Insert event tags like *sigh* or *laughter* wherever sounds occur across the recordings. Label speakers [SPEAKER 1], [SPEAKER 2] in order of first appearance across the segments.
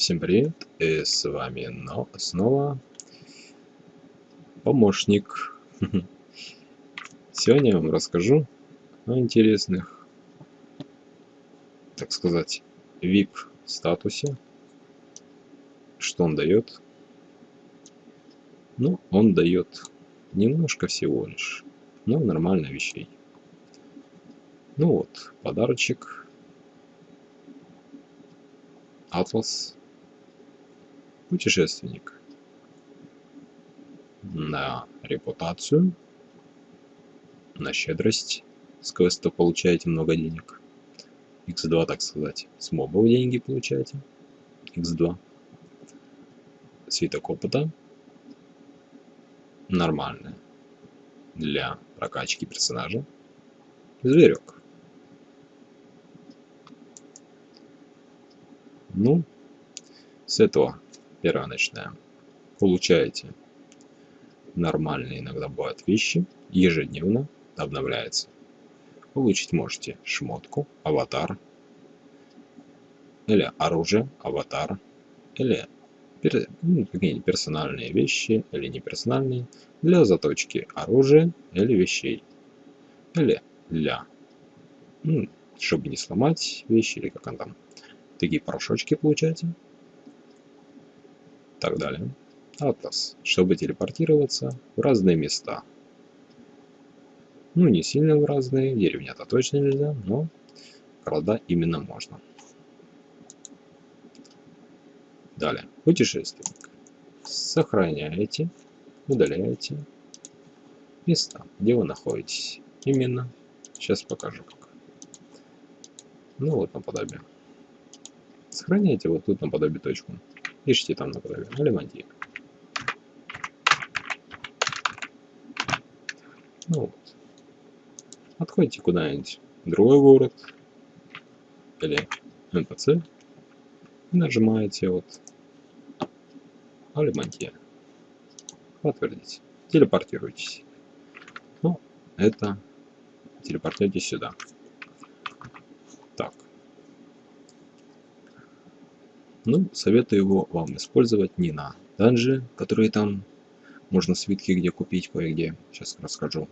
[SPEAKER 1] Всем привет, и с вами но снова помощник. *laughs* Сегодня я вам расскажу о интересных, так сказать, VIP статусе. Что он дает? Ну, он дает немножко всего лишь, но нормально вещей. Ну вот, подарочек. Атлас путешественник на репутацию, на щедрость. С квеста получаете много денег. X2, так сказать. С мобов деньги получаете. X2. Свиток опыта. Нормальный. Для прокачки персонажа. Зверек. Ну, с этого Начинаем. Получаете нормальные иногда бывают вещи, ежедневно обновляется. Получить можете шмотку, аватар, или оружие, аватар, или ну, какие-нибудь персональные вещи или неперсональные для заточки оружия или вещей. Или для, ну, чтобы не сломать вещи или как он там. Такие порошочки получаете так далее. Атлас, чтобы телепортироваться в разные места. Ну, не сильно в разные, деревня-то точно нельзя, но города именно можно. Далее, путешественник. Сохраняете, удаляете места, где вы находитесь. Именно. Сейчас покажу как. Ну вот наподобие. Сохраняйте вот тут наподобие точку. Пишите там, например, Алимантье. Ну вот. Отходите куда-нибудь другой город или НПЦ и нажимаете вот Алимантье. Подтвердить. Телепортируйтесь. Ну, это телепортируйтесь сюда. Ну, советую его вам использовать не на данжи, которые там можно свитки где купить кое-где, сейчас расскажу,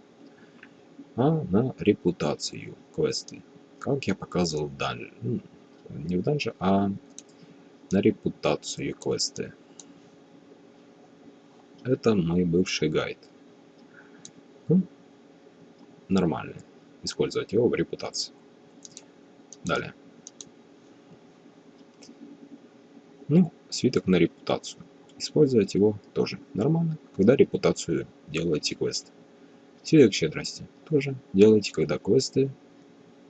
[SPEAKER 1] а на репутацию квесты, как я показывал в данже, ну, не в данже, а на репутацию квесты. Это мой бывший гайд. Ну, нормально использовать его в репутации. Далее. Ну, свиток на репутацию. Использовать его тоже нормально, когда репутацию делаете квест. Свиток щедрости тоже делайте, когда квесты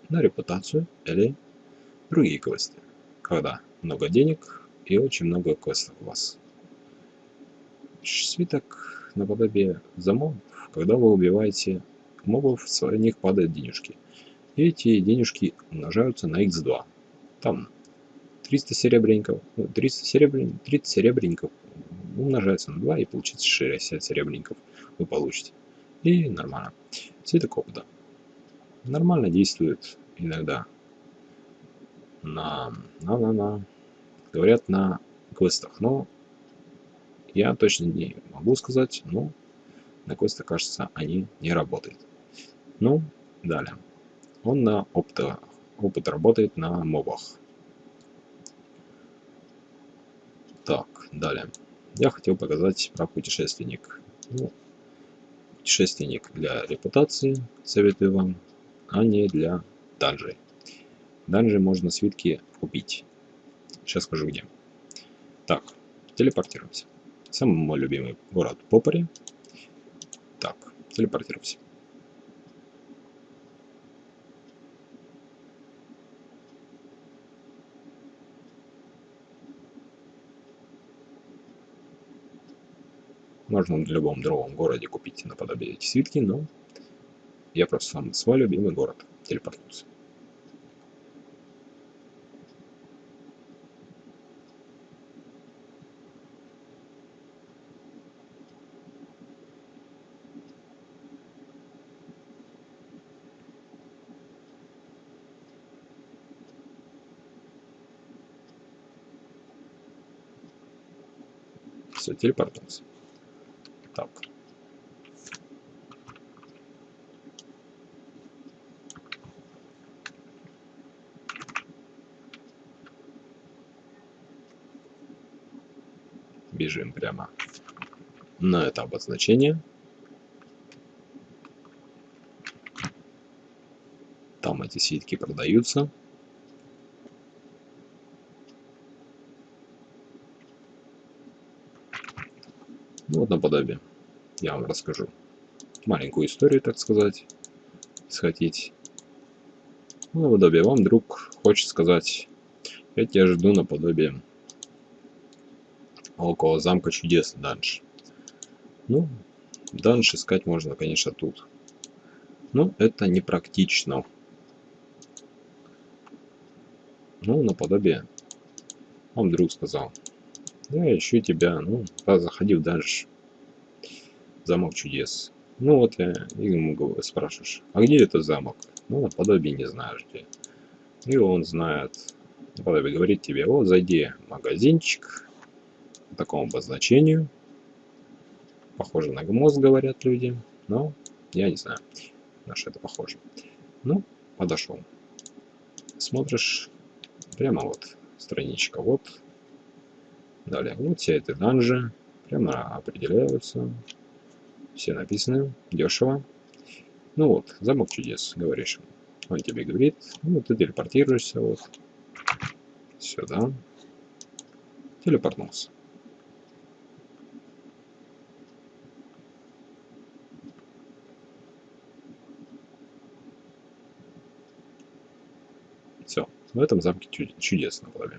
[SPEAKER 1] на репутацию или другие квесты. Когда много денег и очень много квестов у вас. Свиток наподобие за мобов, когда вы убиваете мобов, с них падают денежки. И эти денежки умножаются на x2. Там 300 серебряников, 300 серебряников, 30 серебряников умножается на 2 и получится 60 серебряников вы получите. И нормально. Цветок опыта. Нормально действует иногда на, на, на, на, говорят на квестах, но я точно не могу сказать, но на квестах, кажется, они не работают. Ну, далее. Он на опыта, опыт работает на мобах. Так, далее. Я хотел показать про путешественник. Ну, путешественник для репутации, советую вам, а не для данжей. Данжи можно свитки купить. Сейчас скажу где. Так, телепортируемся. Самый мой любимый город Попари. Так, телепортируемся. Можно в любом другом городе купить наподобие эти свитки, но я просто сам свой любимый город телепортнулся. все, телепортнулся. Бежим прямо на это обозначение. Там эти ситки продаются. Ну вот наподобие. Я вам расскажу маленькую историю, так сказать, схватить. Ну, наподобие вам друг хочет сказать, я тебя жду наподобие около замка чудес данж. Ну, данж искать можно, конечно, тут. Но это непрактично. Ну, наподобие. Вам друг сказал. Я ищу тебя. Ну, да, заходи в данж. Замок чудес. Ну вот я ему спрашиваешь, а где этот замок? Ну, наподобие не знаешь где. И он знает. Наподобие говорит тебе, вот зайди в магазинчик, такому обозначению. Похоже на гмоз, говорят люди. Но я не знаю, на что это похоже. Ну, подошел. Смотришь, прямо вот страничка, вот. Далее, вот все эти данжи прямо определяются. Все написаны, дешево. Ну вот, замок чудес, говоришь. Он тебе говорит, ну, ты телепортируешься вот сюда. Телепортнулся. Все. В этом замке чудесно было.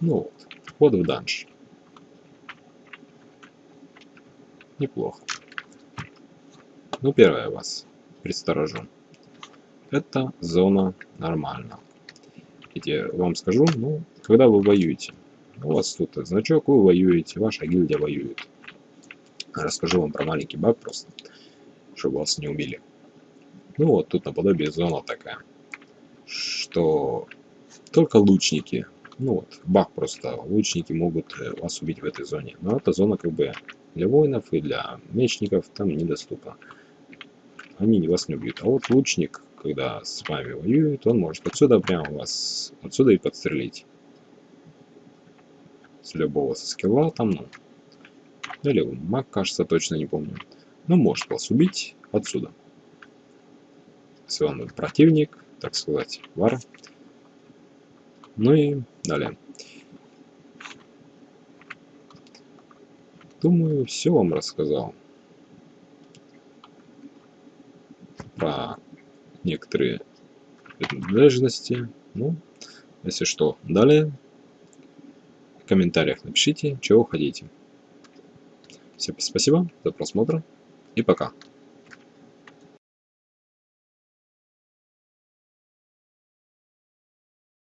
[SPEAKER 1] Ну вот, вход в данж. Неплохо. Ну, первое вас предсторожу. Это зона нормально. Я вам скажу, ну, когда вы воюете, у вас тут значок, вы воюете, ваша гильдия воюет. Расскажу вам про маленький баг просто, чтобы вас не убили. Ну вот, тут наподобие зона такая, что только лучники, ну вот, баг просто, лучники могут э, вас убить в этой зоне. Но эта зона как бы для воинов и для мечников там недоступна. Они вас не убьют. А вот лучник когда с вами воюет, он может отсюда прямо вас, отсюда и подстрелить. С любого со скилла там, ну. Или маг, кажется, точно не помню. Но может вас убить отсюда. Если он противник, так сказать, вар. Ну и далее. Думаю, все вам рассказал. Про некоторые принадлежности. Ну, если что, далее в комментариях напишите, чего хотите. Всем спасибо за просмотр и пока.